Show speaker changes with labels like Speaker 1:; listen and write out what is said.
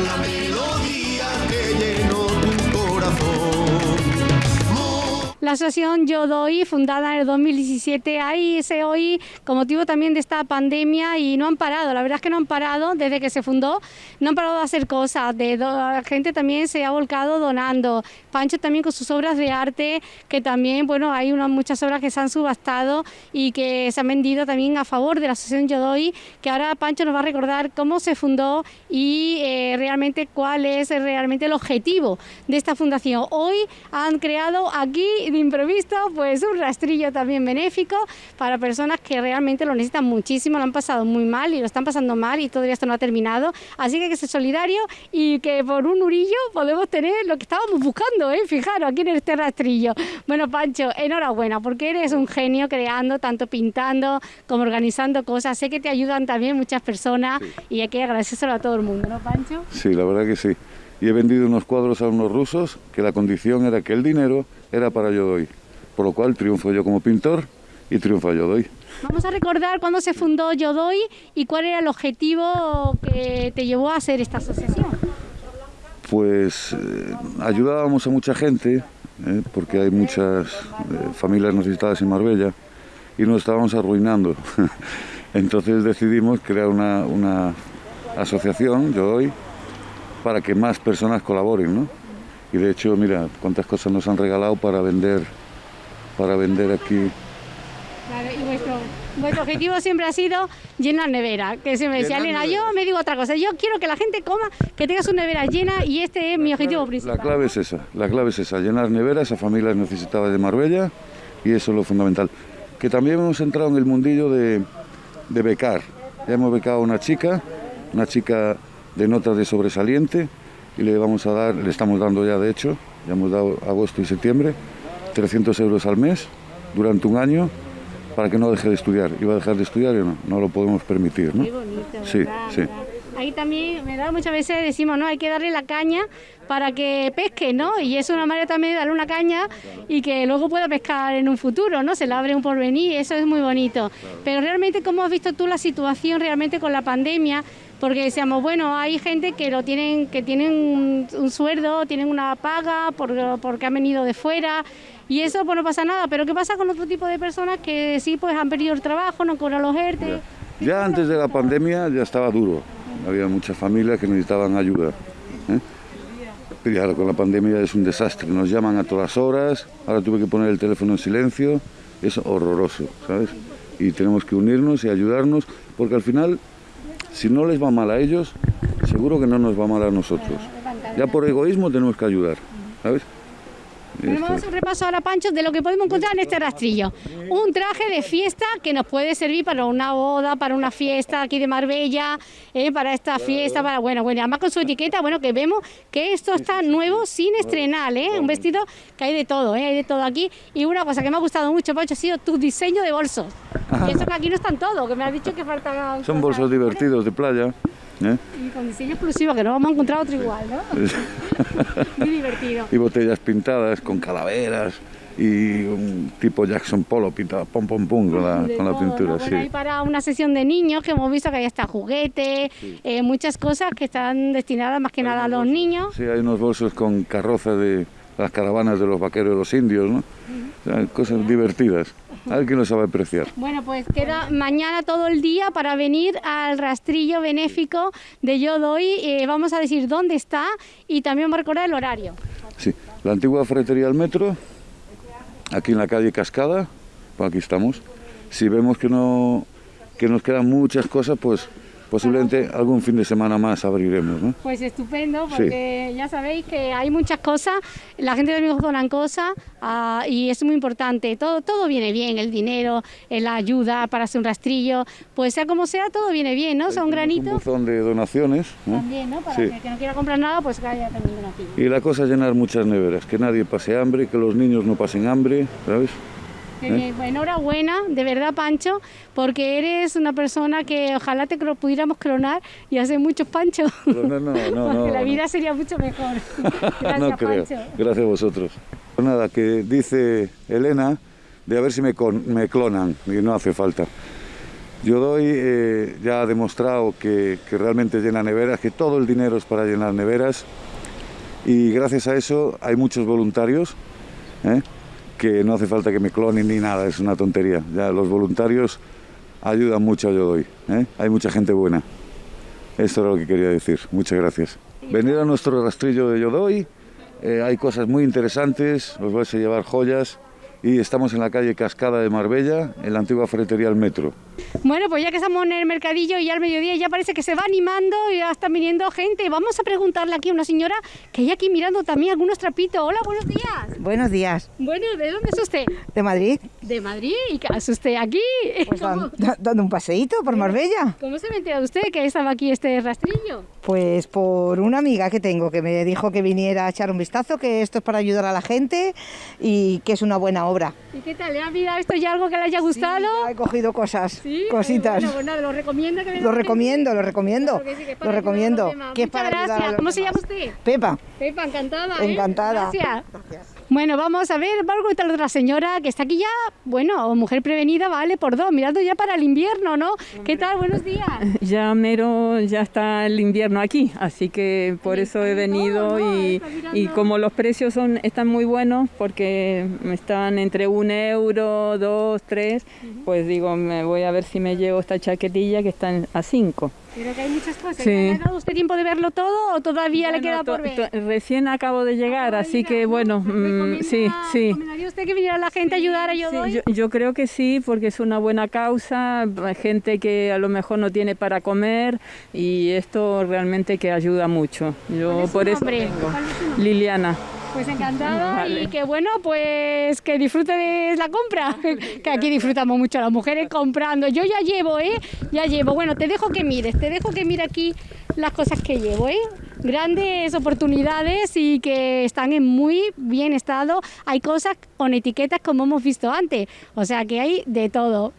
Speaker 1: la melodía
Speaker 2: Asociación Yo Doy, fundada en el 2017, ahí se hoy con motivo también de esta pandemia y no han parado, la verdad es que no han parado desde que se fundó, no han parado de hacer cosas, de la gente también se ha volcado donando, Pancho también con sus obras de arte, que también, bueno, hay unas muchas obras que se han subastado y que se han vendido también a favor de la asociación Yo Doy, que ahora Pancho nos va a recordar cómo se fundó y eh, realmente cuál es realmente el objetivo de esta fundación. Hoy han creado aquí de improviso, pues un rastrillo también benéfico para personas que realmente lo necesitan muchísimo, lo han pasado muy mal y lo están pasando mal y todavía esto no ha terminado. Así que hay que ser solidario y que por un urillo podemos tener lo que estábamos buscando, ¿eh? fijaros, aquí en este rastrillo. Bueno, Pancho, enhorabuena, porque eres un genio creando, tanto pintando como organizando cosas. Sé que te ayudan también muchas personas y hay que agradecérselo a todo el mundo, ¿no, Pancho?
Speaker 3: Sí, la verdad que sí. Y he vendido unos cuadros a unos rusos que la condición era que el dinero era para yo doy. Por lo cual triunfo yo como pintor y triunfa yo doy.
Speaker 2: Vamos a recordar cuándo se fundó Yo Doy y cuál era el objetivo que te llevó a hacer esta asociación.
Speaker 3: Pues eh, ayudábamos a mucha gente, eh, porque hay muchas eh, familias necesitadas en Marbella, y nos estábamos arruinando. Entonces decidimos crear una, una asociación, Yo Doy, para que más personas colaboren, ¿no? Y de hecho, mira, cuántas cosas nos han regalado para vender, para vender aquí.
Speaker 2: Claro, y vuestro, vuestro objetivo siempre ha sido llenar nevera. Que se me decía, Elena, yo me digo otra cosa, yo quiero que la gente coma, que tenga su nevera llena y este es mi objetivo principal.
Speaker 3: La clave es esa, la clave es esa, llenar neveras a familias necesitadas de Marbella y eso es lo fundamental. Que también hemos entrado en el mundillo de, de becar. Ya hemos becado a una chica, una chica de notas de sobresaliente y le vamos a dar, le estamos dando ya de hecho, ya hemos dado agosto y septiembre, 300 euros al mes durante un año para que no deje de estudiar. ¿Iba a dejar de estudiar o no? No lo podemos permitir, ¿no?
Speaker 2: Qué bonito,
Speaker 3: Sí,
Speaker 2: ¿verdad?
Speaker 3: sí.
Speaker 2: ¿verdad? Ahí también, ¿verdad? Muchas veces decimos, no, hay que darle la caña para que pesque, ¿no? Y es una manera también de darle una caña y que luego pueda pescar en un futuro, ¿no? Se le abre un porvenir, eso es muy bonito. Pero realmente, ¿cómo has visto tú la situación realmente con la pandemia? Porque decíamos, bueno, hay gente que lo tienen, que tienen un, un sueldo, tienen una paga por- porque han venido de fuera y eso pues no pasa nada. Pero ¿qué pasa con otro tipo de personas que sí pues han perdido el trabajo, no cobran los ERTE?
Speaker 3: Ya antes de la pandemia ya estaba duro. Había muchas familias que necesitaban ayuda. ¿eh? Pero ya con la pandemia es un desastre. Nos llaman a todas horas. Ahora tuve que poner el teléfono en silencio. Es horroroso, ¿sabes? Y tenemos que unirnos y ayudarnos porque al final, si no les va mal a ellos, seguro que no nos va mal a nosotros. Ya por egoísmo tenemos que ayudar, ¿sabes? Y
Speaker 2: Tenemos
Speaker 3: esto-
Speaker 2: un repaso ahora, Pancho, de lo que podemos encontrar en este rastrillo. Un traje de fiesta que nos puede servir para una boda, para una fiesta aquí de Marbella, eh, para esta fiesta, para, bueno, bueno, además con su etiqueta, bueno, que vemos que esto está nuevo, sin estrenar, ¿eh? Un vestido que hay de todo, ¿eh? Hay de todo aquí. Y una cosa que me ha gustado mucho, Pancho, ha sido tu diseño de bolsos. Y eso que aquí no están todos, que me has dicho que faltan...
Speaker 3: Son bolsos divertidos de playa. ¿Eh?
Speaker 2: Y con diseño exclusivo, que no vamos a encontrar otro igual, ¿no? Muy divertido.
Speaker 3: y botellas pintadas con calaveras y un tipo Jackson Polo pintado pum pum pum con la, con la pintura,
Speaker 2: ¿no?
Speaker 3: sí.
Speaker 2: Hay para una sesión de niños que hemos visto que hay hasta juguetes, eh, muchas cosas que están destinadas más que nada a los niños.
Speaker 3: Sí, hay unos bolsos con carroza de las caravanas de los vaqueros de los indios, ¿no? O sea, cosas divertidas. Alguien lo sabe apreciar.
Speaker 2: Bueno, pues queda mañana todo el día para venir al rastrillo benéfico de Yo Doy. Eh, vamos a decir dónde está y también vamos a recordar el horario.
Speaker 3: Sí, la antigua ferretería del metro, aquí en la calle Cascada, pues aquí estamos. Si vemos que no que nos quedan muchas cosas, pues posiblemente algún fin de semana más abriremos, ¿no?
Speaker 2: Pues estupendo, porque ya sabéis que hay muchas cosas, la gente de amigos donan cosas ah, y es muy importante. Todo, todo viene bien, el dinero, eh, la ayuda para hacer un rastrillo, pues sea como sea, todo viene bien, ¿no? O sea, un
Speaker 3: buzón de donaciones. ¿no?
Speaker 2: también, ¿no? Para
Speaker 3: Sí.
Speaker 2: que el que no quiera comprar nada, pues que haya también donativo.
Speaker 3: Y la cosa es llenar muchas neveras, que nadie pase hambre, que los niños no pasen hambre, ¿sabes? ¿Eh?
Speaker 2: enhorabuena, de verdad, Pancho, porque eres una persona que ojalá te pudiéramos clonar y hacer muchos panchos.
Speaker 3: No, no, no,
Speaker 2: porque
Speaker 3: no,
Speaker 2: la
Speaker 3: no.
Speaker 2: vida sería mucho mejor. Gracias,
Speaker 3: no creo.
Speaker 2: Pancho.
Speaker 3: Gracias a vosotros. Pues nada, que dice Elena de a ver si me, con- me clonan, y no hace falta. Yo doy, eh, ya ha demostrado que, que realmente llena neveras, que todo el dinero es para llenar neveras y gracias a eso hay muchos voluntarios ¿eh? Que no hace falta que me clonen ni nada, es una tontería. Ya los voluntarios ayudan mucho a Yo Doy, ¿eh? hay mucha gente buena. Esto era lo que quería decir, muchas gracias. Venir a nuestro rastrillo de Yo Doy, eh, hay cosas muy interesantes, os vais a llevar joyas y estamos en la calle Cascada de Marbella, en la antigua ferretería del Metro.
Speaker 2: Bueno, pues ya que estamos en el mercadillo y al mediodía ya parece que se va animando y ya está viniendo gente. Vamos a preguntarle aquí a una señora que hay aquí mirando también algunos trapitos. Hola, buenos días.
Speaker 4: Buenos días.
Speaker 2: Bueno, ¿de dónde es usted?
Speaker 4: ¿De Madrid?
Speaker 2: De Madrid. ¿Y qué hace usted aquí?
Speaker 4: Pues
Speaker 2: ¿Cómo,
Speaker 4: dan- dando un paseíto por Marbella.
Speaker 2: cómo se me usted que estaba aquí este rastrillo?
Speaker 4: Pues por una amiga que tengo que me dijo que viniera a echar un vistazo, que esto es para ayudar a la gente y que es una buena obra.
Speaker 2: ¿Y qué tal? ¿Le ha mirado esto ya algo que le haya gustado?
Speaker 4: Ya he cogido cosas,
Speaker 2: Sí,
Speaker 4: cositas.
Speaker 2: Bueno, bueno, lo recomiendo que
Speaker 4: Lo recomiendo, lo recomiendo.
Speaker 2: Claro que sí, que es
Speaker 4: Lo
Speaker 2: para
Speaker 4: recomiendo. que es
Speaker 2: Muchas
Speaker 4: para a
Speaker 2: gracias. ¿Cómo se llama usted?
Speaker 4: Pepa.
Speaker 2: Pepa, encantada. ¿eh?
Speaker 4: Encantada.
Speaker 2: Gracias.
Speaker 4: Gracias.
Speaker 2: Bueno, vamos a ver, algo de la otra señora que está aquí ya, bueno, mujer prevenida, vale, por dos, mirando ya para el invierno, ¿no? ¿Qué tal? Buenos días.
Speaker 5: Ya mero, ya está el invierno aquí, así que por eso he venido y, como los precios son están muy buenos porque están entre un euro, dos, tres, pues digo, me voy a ver si me llevo esta chaquetilla que está a cinco.
Speaker 2: Pero que hay muchas cosas.
Speaker 5: Sí.
Speaker 2: ¿Le ha dado usted tiempo de verlo todo o todavía le queda por ver?
Speaker 5: Recién acabo de llegar, así
Speaker 2: llegar,
Speaker 5: que
Speaker 2: ¿no?
Speaker 5: bueno, mm,
Speaker 2: ¿Recomienda-
Speaker 5: sí, sí.
Speaker 2: ¿Recomendaría usted que viniera la gente a ayudar a Yo
Speaker 5: Sí, yo, yo creo que sí, porque es una buena causa, gente que a lo mejor no tiene para comer y esto realmente que ayuda mucho. Yo
Speaker 2: ¿Cuál es su
Speaker 5: por eso
Speaker 2: nombre?
Speaker 5: vengo.
Speaker 2: ¿Cuál es su nombre?
Speaker 5: Liliana.
Speaker 2: Pues encantada
Speaker 5: Vale.
Speaker 2: y que bueno, pues que disfrute de la compra, que aquí disfrutamos mucho las mujeres comprando. Yo ya llevo, ¿eh? Ya llevo. Bueno, te dejo que mires, te dejo que mire aquí las cosas que llevo, ¿eh? Grandes oportunidades y que están en muy bien estado. Hay cosas con etiquetas como hemos visto antes, o sea que hay de todo.